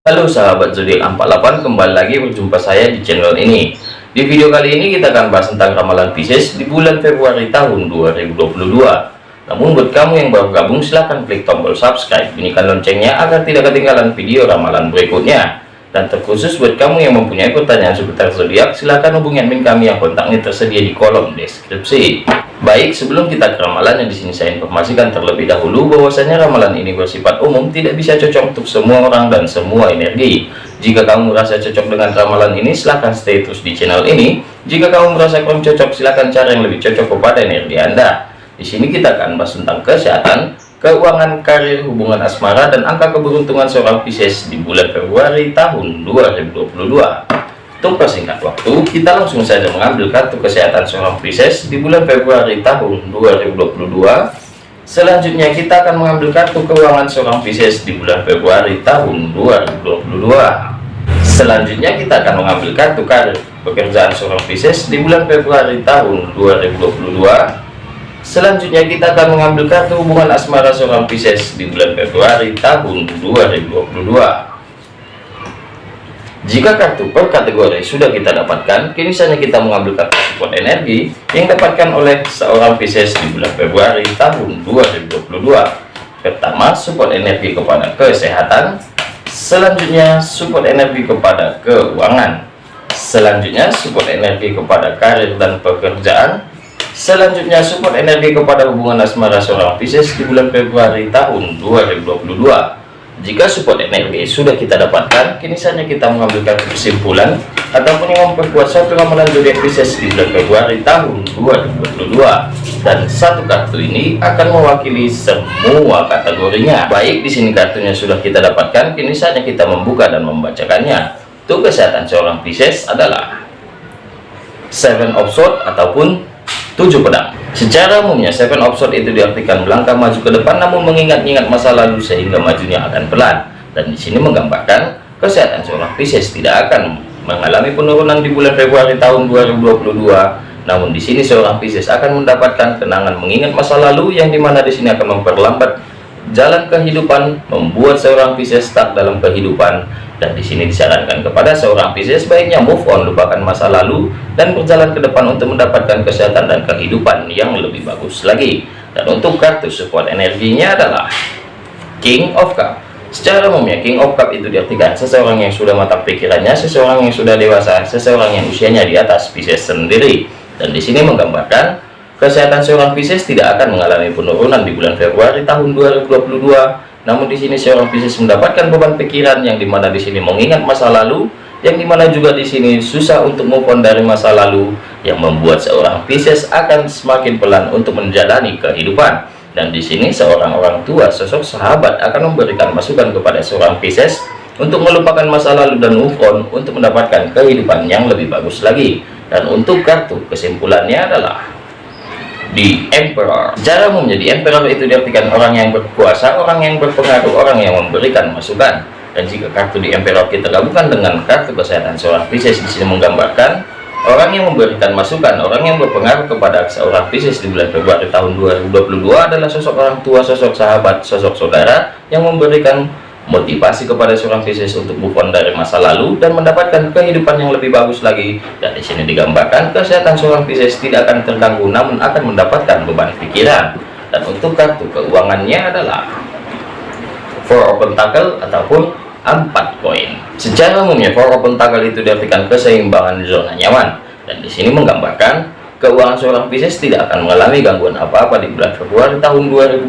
Halo sahabat zodiak 48 kembali lagi berjumpa saya di channel ini. Di video kali ini kita akan bahas tentang ramalan Pisces di bulan Februari tahun 2022 namun buat kamu yang baru gabung silahkan klik tombol subscribe. Bunyikan loncengnya agar tidak ketinggalan video ramalan berikutnya. Dan terkhusus buat kamu yang mempunyai pertanyaan seputar zodiak silahkan hubungi admin kami yang kontaknya tersedia di kolom deskripsi Baik, sebelum kita ke ramalan yang di sini saya informasikan terlebih dahulu bahwasanya ramalan ini bersifat umum, tidak bisa cocok untuk semua orang dan semua energi. Jika kamu merasa cocok dengan ramalan ini, silahkan stay terus di channel ini. Jika kamu merasa kurang cocok, silahkan cari yang lebih cocok kepada energi Anda. Di sini kita akan bahas tentang kesehatan, keuangan, karir, hubungan asmara, dan angka keberuntungan seorang Pisces di bulan Februari tahun 2022. Untuk persingkat waktu, kita langsung saja mengambil kartu kesehatan seorang Pisces di bulan Februari tahun 2022. Selanjutnya kita akan mengambil kartu keuangan seorang Pisces di bulan Februari tahun 2022. Selanjutnya kita akan mengambil kartu karir pekerjaan seorang Pisces di bulan Februari tahun 2022. Selanjutnya kita akan mengambil kartu hubungan asmara seorang Pisces di bulan Februari tahun 2022. Jika kartu per kategori sudah kita dapatkan, kini saatnya kita mengambil kartu support energi yang dapatkan oleh seorang Pisces di bulan Februari tahun 2022. Pertama, support energi kepada kesehatan. Selanjutnya, support energi kepada keuangan. Selanjutnya, support energi kepada karir dan pekerjaan. Selanjutnya, support energi kepada hubungan asmara seorang Pisces di bulan Februari tahun 2022 jika support energi sudah kita dapatkan, kini saatnya kita mengambilkan kesimpulan ataupun yang memperkuat satu ramalan zodiak Pisces di bulan Februari tahun 2022. Dan satu kartu ini akan mewakili semua kategorinya. Baik, di sini kartunya sudah kita dapatkan, kini saatnya kita membuka dan membacakannya. Untuk kesehatan seorang Pisces adalah Seven of Swords ataupun tujuh pedang. Secara umumnya, seven of sword itu diartikan melangkah maju ke depan namun mengingat-ingat masa lalu sehingga majunya akan pelan. Dan di sini menggambarkan kesehatan seorang Pisces tidak akan mengalami penurunan di bulan Februari tahun 2022. Namun di sini seorang Pisces akan mendapatkan kenangan mengingat masa lalu yang di mana di sini akan memperlambat jalan kehidupan, membuat seorang Pisces stuck dalam kehidupan dan di sini disarankan kepada seorang Pisces baiknya move on, lupakan masa lalu dan berjalan ke depan untuk mendapatkan kesehatan dan kehidupan yang lebih bagus lagi. Dan untuk kartu support energinya adalah King of Cup. Secara umumnya King of Cup itu diartikan seseorang yang sudah matang pikirannya, seseorang yang sudah dewasa, seseorang yang usianya di atas Pisces sendiri. Dan di sini menggambarkan kesehatan seorang Pisces tidak akan mengalami penurunan di bulan Februari tahun 2022 namun di sini seorang Pisces mendapatkan beban pikiran yang di mana di sini mengingat masa lalu, yang di mana juga di sini susah untuk move on dari masa lalu, yang membuat seorang Pisces akan semakin pelan untuk menjalani kehidupan. Dan di sini seorang orang tua, sosok sahabat akan memberikan masukan kepada seorang Pisces untuk melupakan masa lalu dan move on untuk mendapatkan kehidupan yang lebih bagus lagi. Dan untuk kartu kesimpulannya adalah di emperor. Cara menjadi emperor itu diartikan orang yang berkuasa orang yang berpengaruh orang yang memberikan masukan. Dan jika kartu di emperor kita gabungkan dengan kartu kesehatan seorang Pisces di sini menggambarkan orang yang memberikan masukan orang yang berpengaruh kepada seorang Pisces di bulan Februari tahun 2022 adalah sosok orang tua sosok sahabat sosok saudara yang memberikan motivasi kepada seorang Pisces untuk move on dari masa lalu dan mendapatkan kehidupan yang lebih bagus lagi. Dan di sini digambarkan kesehatan seorang Pisces tidak akan terganggu namun akan mendapatkan beban pikiran. Dan untuk kartu keuangannya adalah Four of Pentacle ataupun empat koin. Secara umumnya Four of Pentacle itu diartikan keseimbangan zona nyaman. Dan di sini menggambarkan keuangan seorang Pisces tidak akan mengalami gangguan apa-apa di bulan Februari tahun 2022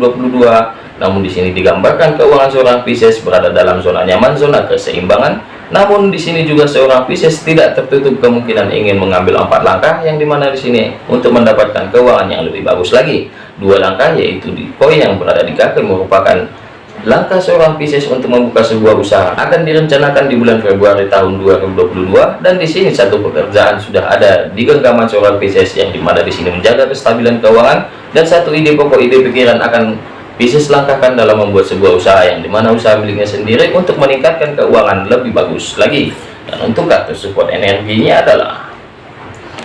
namun di sini digambarkan keuangan seorang Pisces berada dalam zona nyaman, zona keseimbangan. Namun di sini juga seorang Pisces tidak tertutup kemungkinan ingin mengambil empat langkah yang di mana di sini untuk mendapatkan keuangan yang lebih bagus lagi. Dua langkah yaitu di koin yang berada di kaki merupakan langkah seorang Pisces untuk membuka sebuah usaha akan direncanakan di bulan Februari tahun 2022 dan di sini satu pekerjaan sudah ada di genggaman seorang Pisces yang di mana di sini menjaga kestabilan keuangan dan satu ide pokok ide pikiran akan Bisnis langkahkan dalam membuat sebuah usaha yang di mana usaha miliknya sendiri untuk meningkatkan keuangan lebih bagus lagi. Dan untuk kartu support energinya adalah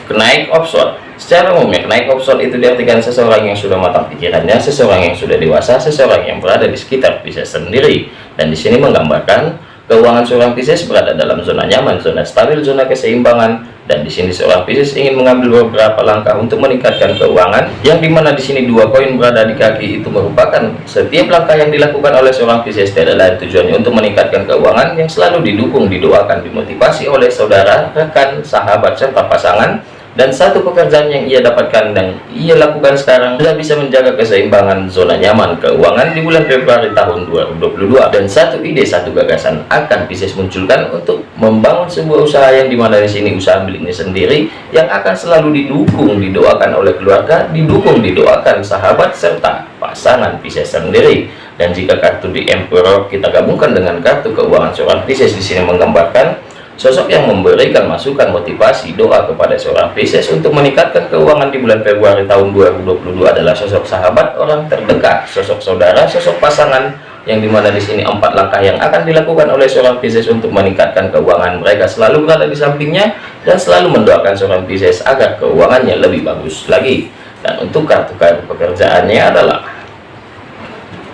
kenaik offshore. Secara umumnya kenaik offshore itu diartikan seseorang yang sudah matang pikirannya, seseorang yang sudah dewasa, seseorang yang berada di sekitar bisa sendiri. Dan di sini menggambarkan Keuangan seorang Pisces berada dalam zona nyaman, zona stabil, zona keseimbangan, dan di sini seorang Pisces ingin mengambil beberapa langkah untuk meningkatkan keuangan, yang di mana di sini dua koin berada di kaki itu merupakan setiap langkah yang dilakukan oleh seorang Pisces. Adalah tujuannya untuk meningkatkan keuangan yang selalu didukung, didoakan, dimotivasi oleh saudara, rekan, sahabat, serta pasangan dan satu pekerjaan yang ia dapatkan dan ia lakukan sekarang sudah bisa menjaga keseimbangan zona nyaman keuangan di bulan Februari tahun 2022 dan satu ide satu gagasan akan Pisces munculkan untuk membangun sebuah usaha yang di mana di sini usaha miliknya sendiri yang akan selalu didukung didoakan oleh keluarga didukung didoakan sahabat serta pasangan Pisces sendiri. Dan jika kartu di Emperor kita gabungkan dengan kartu keuangan seorang Pisces di sini menggambarkan Sosok yang memberikan masukan motivasi doa kepada seorang Pisces untuk meningkatkan keuangan di bulan Februari tahun 2022 adalah sosok sahabat orang terdekat, sosok saudara, sosok pasangan yang di mana di sini empat langkah yang akan dilakukan oleh seorang Pisces untuk meningkatkan keuangan mereka selalu berada di sampingnya dan selalu mendoakan seorang Pisces agar keuangannya lebih bagus lagi. Dan untuk kartu-kartu pekerjaannya adalah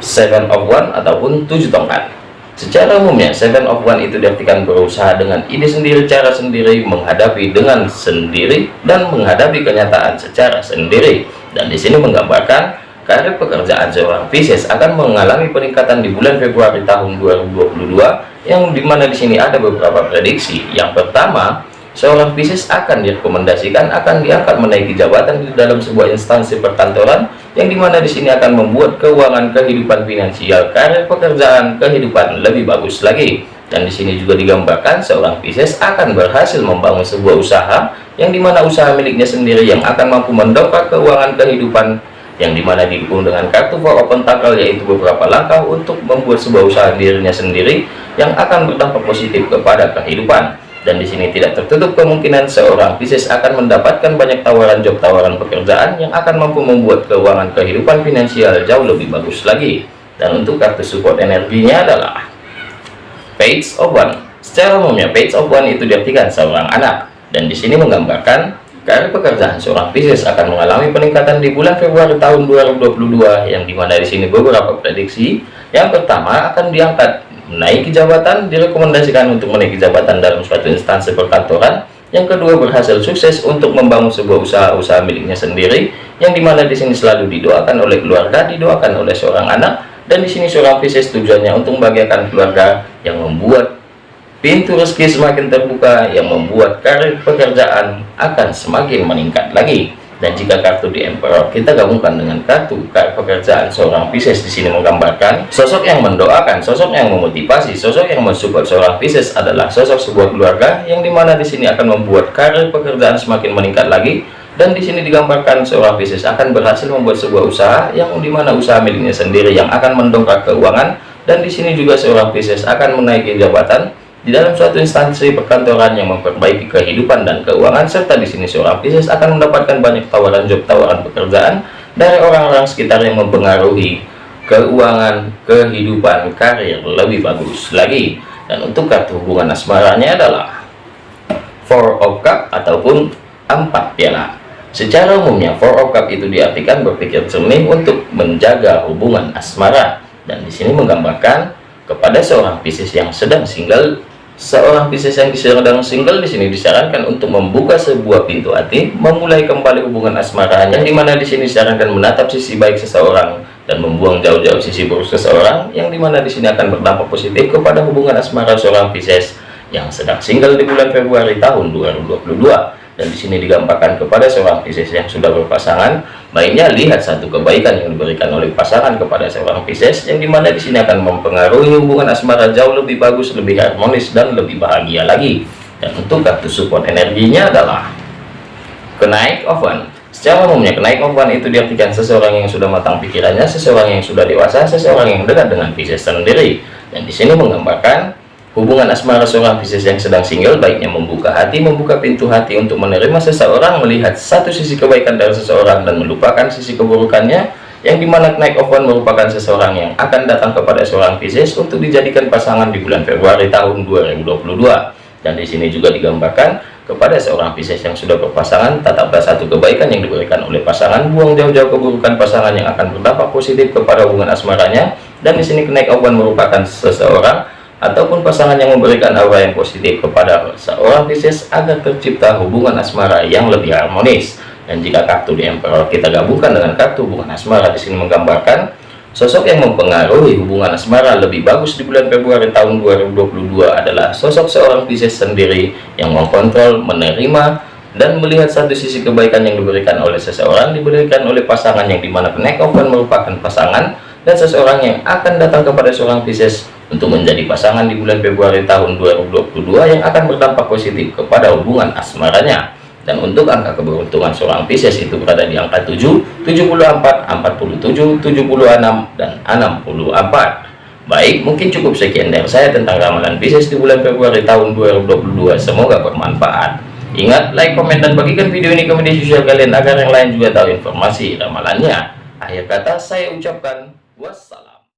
seven of one ataupun tujuh tongkat Secara umumnya, Seven of One itu diartikan berusaha dengan ide sendiri, cara sendiri, menghadapi dengan sendiri, dan menghadapi kenyataan secara sendiri. Dan di sini menggambarkan karir pekerjaan seorang Pisces akan mengalami peningkatan di bulan Februari tahun 2022, yang di mana di sini ada beberapa prediksi. Yang pertama, seorang Pisces akan direkomendasikan akan diangkat menaiki jabatan di dalam sebuah instansi perkantoran yang di mana di sini akan membuat keuangan kehidupan finansial karir pekerjaan kehidupan lebih bagus lagi. Dan di sini juga digambarkan seorang Pisces akan berhasil membangun sebuah usaha yang di mana usaha miliknya sendiri yang akan mampu mendongkrak keuangan kehidupan yang di mana didukung dengan kartu for open tackle yaitu beberapa langkah untuk membuat sebuah usaha dirinya sendiri yang akan berdampak positif kepada kehidupan dan di sini tidak tertutup kemungkinan seorang Pisces akan mendapatkan banyak tawaran job tawaran pekerjaan yang akan mampu membuat keuangan kehidupan finansial jauh lebih bagus lagi. Dan untuk kartu support energinya adalah Page of One. Secara umumnya Page of One itu diartikan seorang anak. Dan di sini menggambarkan karir pekerjaan seorang Pisces akan mengalami peningkatan di bulan Februari tahun 2022 yang di mana di sini beberapa prediksi. Yang pertama akan diangkat menaiki jabatan direkomendasikan untuk menaiki jabatan dalam suatu instansi perkantoran. Yang kedua berhasil sukses untuk membangun sebuah usaha-usaha miliknya sendiri yang di mana di sini selalu didoakan oleh keluarga didoakan oleh seorang anak dan di sini seorang Pisces tujuannya untuk membahagiakan keluarga yang membuat pintu rezeki semakin terbuka yang membuat karir pekerjaan akan semakin meningkat lagi dan jika kartu di Emperor kita gabungkan dengan kartu pekerjaan seorang Pisces di sini menggambarkan sosok yang mendoakan, sosok yang memotivasi, sosok yang mensupport seorang Pisces adalah sosok sebuah keluarga yang di mana di sini akan membuat karir pekerjaan semakin meningkat lagi. Dan di sini digambarkan seorang Pisces akan berhasil membuat sebuah usaha yang di mana usaha miliknya sendiri yang akan mendongkrak keuangan. Dan di sini juga seorang Pisces akan menaiki jabatan di dalam suatu instansi perkantoran yang memperbaiki kehidupan dan keuangan serta di sini seorang Pisces akan mendapatkan banyak tawaran job tawaran pekerjaan dari orang-orang sekitar yang mempengaruhi keuangan kehidupan karir lebih bagus lagi. Dan untuk kartu hubungan asmaranya adalah four of cup ataupun empat piala. Secara umumnya four of cup itu diartikan berpikir jernih untuk menjaga hubungan asmara dan di sini menggambarkan kepada seorang Pisces yang sedang single Seorang Pisces yang sedang single di sini disarankan untuk membuka sebuah pintu hati, memulai kembali hubungan asmaranya, yang di mana di sini disarankan menatap sisi baik seseorang dan membuang jauh-jauh sisi buruk seseorang, yang di mana di sini akan berdampak positif kepada hubungan asmara seorang Pisces yang sedang single di bulan Februari tahun 2022 dan di sini digambarkan kepada seorang Pisces yang sudah berpasangan. Baiknya lihat satu kebaikan yang diberikan oleh pasangan kepada seorang Pisces yang di mana di sini akan mempengaruhi hubungan asmara jauh lebih bagus lebih harmonis dan lebih bahagia lagi. Dan untuk kartu support energinya adalah kenaik oven secara umumnya kenaik oven itu diartikan seseorang yang sudah matang pikirannya seseorang yang sudah dewasa seseorang yang dekat dengan Pisces sendiri. Dan di sini menggambarkan Hubungan asmara seorang Pisces yang sedang single baiknya membuka hati, membuka pintu hati untuk menerima seseorang, melihat satu sisi kebaikan dari seseorang dan melupakan sisi keburukannya, yang di mana naik of one merupakan seseorang yang akan datang kepada seorang Pisces untuk dijadikan pasangan di bulan Februari tahun 2022. Dan di sini juga digambarkan kepada seorang Pisces yang sudah berpasangan, tetaplah satu kebaikan yang diberikan oleh pasangan, buang jauh-jauh keburukan pasangan yang akan berdampak positif kepada hubungan asmaranya. Dan di sini kenaik one merupakan seseorang ataupun pasangan yang memberikan aura yang positif kepada seorang Pisces agar tercipta hubungan asmara yang lebih harmonis. Dan jika kartu di Emperor kita gabungkan dengan kartu hubungan asmara di sini menggambarkan sosok yang mempengaruhi hubungan asmara lebih bagus di bulan Februari tahun 2022 adalah sosok seorang Pisces sendiri yang mengkontrol, menerima, dan melihat satu sisi kebaikan yang diberikan oleh seseorang diberikan oleh pasangan yang di mana penekofan merupakan pasangan dan seseorang yang akan datang kepada seorang Pisces untuk menjadi pasangan di bulan Februari tahun 2022 yang akan berdampak positif kepada hubungan asmaranya dan untuk angka keberuntungan seorang Pisces itu berada di angka 7, 74, 47, 76, dan 64 baik mungkin cukup sekian dari saya tentang ramalan Pisces di bulan Februari tahun 2022 semoga bermanfaat Ingat, like, komen, dan bagikan video ini ke media sosial kalian agar yang lain juga tahu informasi ramalannya. Akhir kata saya ucapkan wassalam.